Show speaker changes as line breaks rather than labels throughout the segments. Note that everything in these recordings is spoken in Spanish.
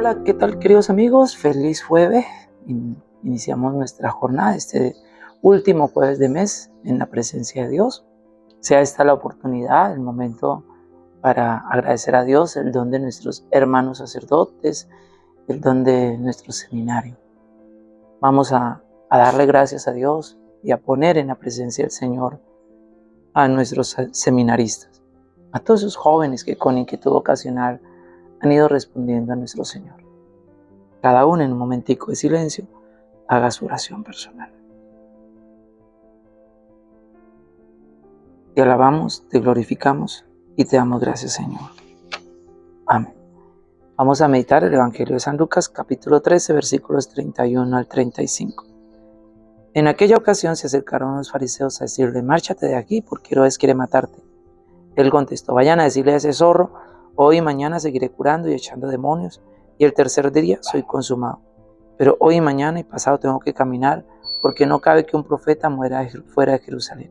Hola, ¿qué tal queridos amigos? Feliz jueves. Iniciamos nuestra jornada, este último jueves de mes en la presencia de Dios. Sea esta la oportunidad, el momento para agradecer a Dios el don de nuestros hermanos sacerdotes, el don de nuestro seminario. Vamos a, darle gracias a Dios y a poner en la presencia del Señor a nuestros seminaristas, a todos esos jóvenes que con inquietud ocasional han ido respondiendo a nuestro Señor. Cada uno en un momentico de silencio haga su oración personal. Te alabamos, te glorificamos y te damos gracias, Señor. Amén. Vamos a meditar el Evangelio de San Lucas, capítulo 13, versículos 31 al 35. En aquella ocasión se acercaron los fariseos a decirle, márchate de aquí porque Herodes quiere matarte. Él contestó, vayan a decirle a ese zorro, hoy y mañana seguiré curando y echando demonios, y el tercer día soy consumado. Pero hoy y mañana y pasado tengo que caminar, porque no cabe que un profeta muera fuera de Jerusalén.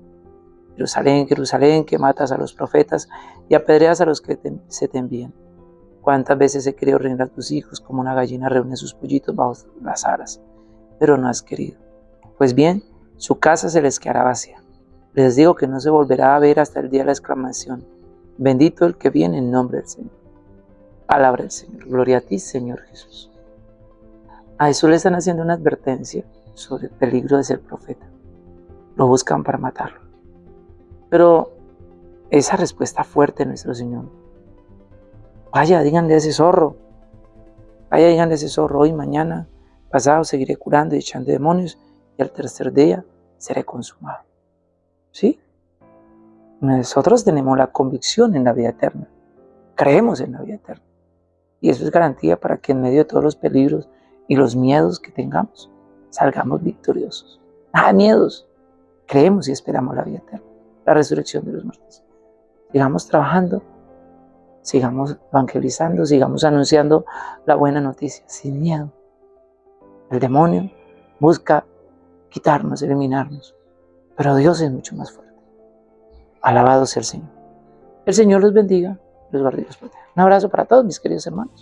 Jerusalén, Jerusalén, que matas a los profetas y apedreas a los que se te envían. ¿Cuántas veces he querido reunir a tus hijos como una gallina reúne sus pollitos bajo las alas? Pero no has querido. Pues bien, su casa se les quedará vacía. Les digo que no se volverá a ver hasta el día de la exclamación. Bendito el que viene en nombre del Señor. Palabra del Señor. Gloria a ti, Señor Jesús. A Jesús le están haciendo una advertencia sobre el peligro de ser profeta. Lo buscan para matarlo. Pero esa respuesta fuerte de nuestro Señor. Vaya, díganle a ese zorro. Vaya, díganle a ese zorro. Hoy, mañana, pasado seguiré curando y echando demonios y al tercer día seré consumado. ¿Sí? Nosotros tenemos la convicción en la vida eterna. Creemos en la vida eterna. Y eso es garantía para que en medio de todos los peligros y los miedos que tengamos, salgamos victoriosos. Nada miedos. Creemos y esperamos la vida eterna, la resurrección de los muertos. Sigamos trabajando, sigamos evangelizando, sigamos anunciando la buena noticia, sin miedo. El demonio busca quitarnos, eliminarnos. Pero Dios es mucho más fuerte. Alabado sea el Señor. El Señor los bendiga, los guarde y los proteja. Un abrazo para todos mis queridos hermanos.